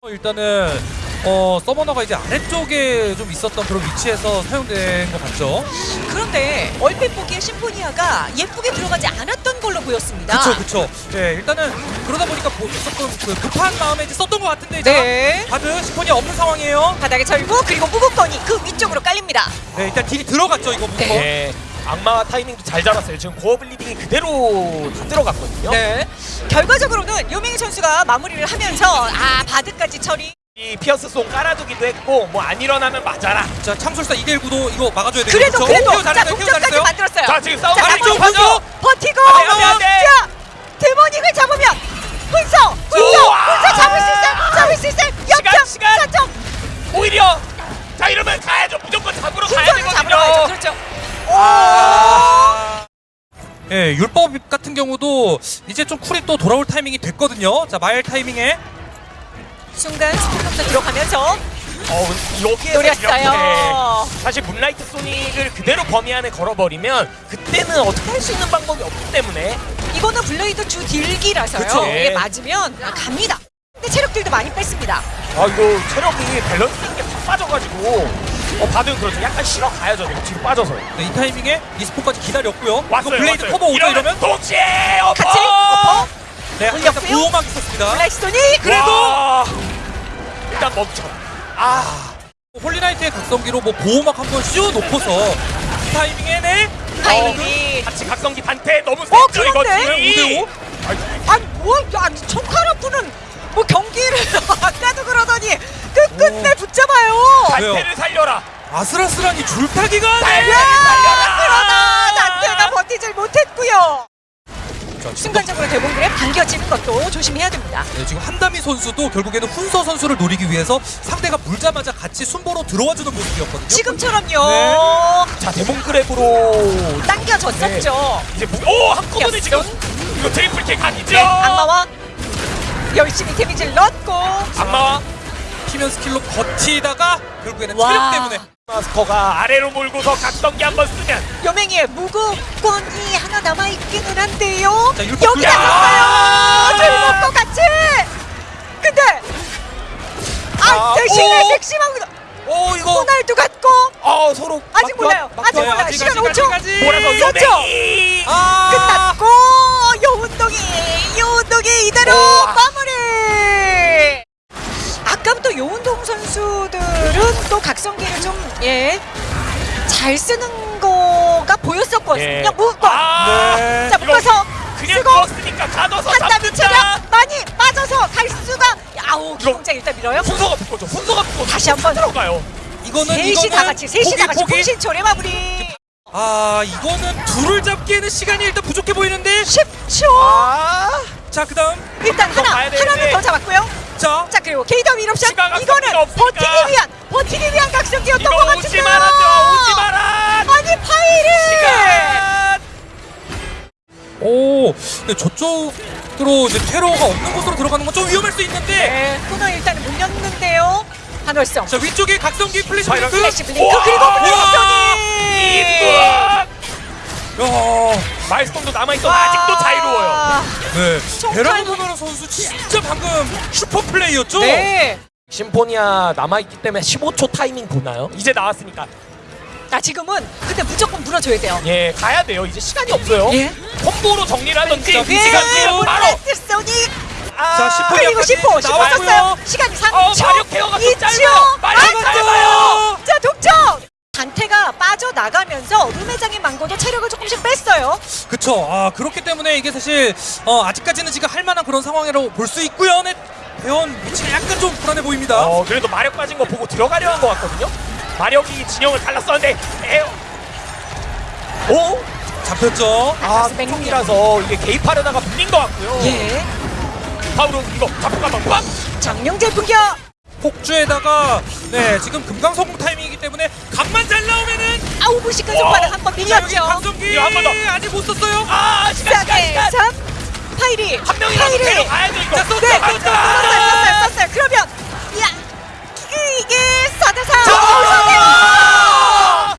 어, 일단은 어 서머너가 이제 아래쪽에 좀 있었던 그런 위치에서 사용된 것 같죠. 그런데 얼핏 보기에 심포니아가 예쁘게 들어가지 않았던 걸로 보였습니다. 그쵸 그쵸. 네 일단은 그러다 보니까 뭐 조금 그 급한 마음에 이제 썼던 것 같은데 이제 네. 바드 시폰이 없는 상황이에요. 바닥에 절고 그리고 무궁건이 그 위쪽으로 깔립니다. 네 일단 딜이 들어갔죠 이거 무거. 네. 악마 타이밍도 잘 잡았어요. 지금 고어 블리딩이 그대로 다 들어갔거든요. 네. 결과적으로는 요맹희 선수가 마무리를 하면서 아 바드까지 처리. 이 피어스 송 깔아두기도 했고 뭐 안 일어나면 맞아라. 자 참술사 2대1 구도 이거 막아줘야 돼요. 그래도? 그래도 자 동점까지. 만들었어요. 자 지금 싸움 선수 가죠. 버티고 안 돼, 안 돼, 안 돼. 자 데모닉을 잡으면 훈서 훈서! 훈서 잡을 수 예, 율법 같은 경우도 이제 좀 쿨이 또 돌아올 타이밍이 됐거든요. 자, 마일 타이밍에. 순간 스피커도 들어가면서 어, 여기에 노렸어요. 사실 문라이트 소닉을 그대로 범위 안에 걸어버리면 그때는 어떻게 할 수 있는 방법이 없기 때문에. 이거는 블레이드 주 딜기라서요. 그쵸. 이게 맞으면 아, 갑니다. 근데 체력들도 많이 뺐습니다. 아 이거 체력이 밸런스 있게 팍 빠져가지고 어 받으면 그렇죠. 약간 실어 가야죠. 지금 뒤로 빠져서. 네, 이 타이밍에 리스폰까지 기다렸고요. 왔어요. 이거 블레이드 왔어요. 커버 오죠 이러면? 동시에! 같이 엎어 네, 한번 올렸고요. 보호막 있었습니다. 블라이스톤이 그래도 일단 멈춰. 아 홀리나이트의 각성기로 뭐 보호막 한 번 씌워 놓고서 이 타이밍에 네. 타이밍이 같이 각성기 단테 너무 어, 세죠 이거 그런데? 딜이. 5대5? 아니 뭐 아니 청카라프는 뭐 경기를 아까도 그러더니 끝끝내 붙잡아요? 단테를 살려라. 아슬아슬한 이 줄타기가 단테를 야 살려라. 그러나 단테가 버티질 못했고요 자, 순간적으로 대봉들에 반겨지는 것도 조심해야 됩니다 네, 지금 한다미 선수도 결국에는 훈서 선수를 노리기 위해서 상대가 물자마자 같이 순보로 들어와주는 모습이었거든요. 지금처럼요 네. 자 데몬 그랩으로 당겨졌었죠 이제 무... 오 한꺼번에 지금. 이거 트리플 킥 각이죠. 네 악마와 열심히 데미지를 넣고 악마와 피면 스킬로 버티다가 결국에는 와. 체력 때문에 마스터가 아래로 몰고서 각성기 한번 쓰면 요맹이의 무구권이 하나 남아있기는 한데요. 자, 여기다. 썼어요. 술 먹고 같이. 근데 아 아, 대신에 오. 섹시망도 오 이거 호날두 같고. 어 서로 아직 막- 몰라요. 막- 아직 막- 몰라요. 아직, 시간 아직, 5초. 아직까지. 몰아 선수들은 또 각성기를 좀 예 잘 쓰는 거가 보였었거든요 예. 무거 아, 네. 자 묶어서 그냥 누웠으니까 가둬서 잡는다. 체력 많이 빠져서 갈 수가 아우 기동장 일단 밀어요 순서가 붙거죠. 순서가 붙고 다시 한번. 들어가요. 이거는 셋이 이거는 다 같이 셋이 다 같이 포기. 통신초래 마무리 아 이거는 둘을 잡기에는 시간이 일단 부족해 보이는데 10초 아, 자 그다음 일단 하나. 하나는 더 잡았고요 자자 그리고 케이더 밀옵션 시간 이거는. 버티기 위한 버티기 위한 각성기였던 것 같은데요 오지 말아줘. 오지 마라. 아니 파이리. 오 근데 저쪽으로 이제 테러가 없는 곳으로 들어가는 건 좀 위험할 수 있는데 네 코너 일단은 물렸는데요 한월성 자 위쪽에 각성기 플래시 블링크 플래시 블링크! 그리고! 블랙스톤이 야, 마일스톤도 남아있어 아직도 자유로워요. 네 베라노도나라 선수 진짜 방금 슈퍼 플레이였죠? 네. 심포니아 남아있기 때문에 15초 타이밍 보나요? 이제 나왔으니까 자 지금은 근데 무조건 물어줘야 돼요 예 가야 돼요 이제 시간이 없어요 예. 콤보로 정리를 하던지 자, 그 시간 뒤로 바로 블랙스톤이 아, 자, 10분 그리고 10호 10호 나왔고요. 썼어요 시간이 3초 어, 마력 케어가 좀 2초 짧아요. 마력 짧아요. 자 독점 단테가 빠져나가면서 룸회장의 망고도 체력을 조금씩 뺐어요. 그쵸. 아 그렇기 때문에 이게 사실 어, 아직까지는 지금 할 만한 그런 상황이라고 볼 수 있고요. 네, 대원 위치가 약간 좀 불안해 보입니다. 어 그래도 마력 빠진 거 보고 들어가려 한 것 같거든요. 마력이 진영을 갈랐었는데 에어. 오? 잡혔죠. 아맹 맹이라서 이게 개입하려다가 물린 것 같고요. 예. 파우로 이거 잡고 가면 빡! 장영재 분격 폭주에다가 네 지금 금강성공 타이밍이기 때문에 각만 잘 나오면은 아우 무식한 와. 손바닥 한번 자 여기 밀렸죠. 강성기 이거 한번 더. 아직 못 썼어요. 아 시간 시간 시간. 3 파이리 한 명이라도 파이리. 데려 가야죠 이거. 자, 또, 네 또, 또, 또, 또, 썼어요 썼어요 썼어요. 그러면 야 이게 4대4 자,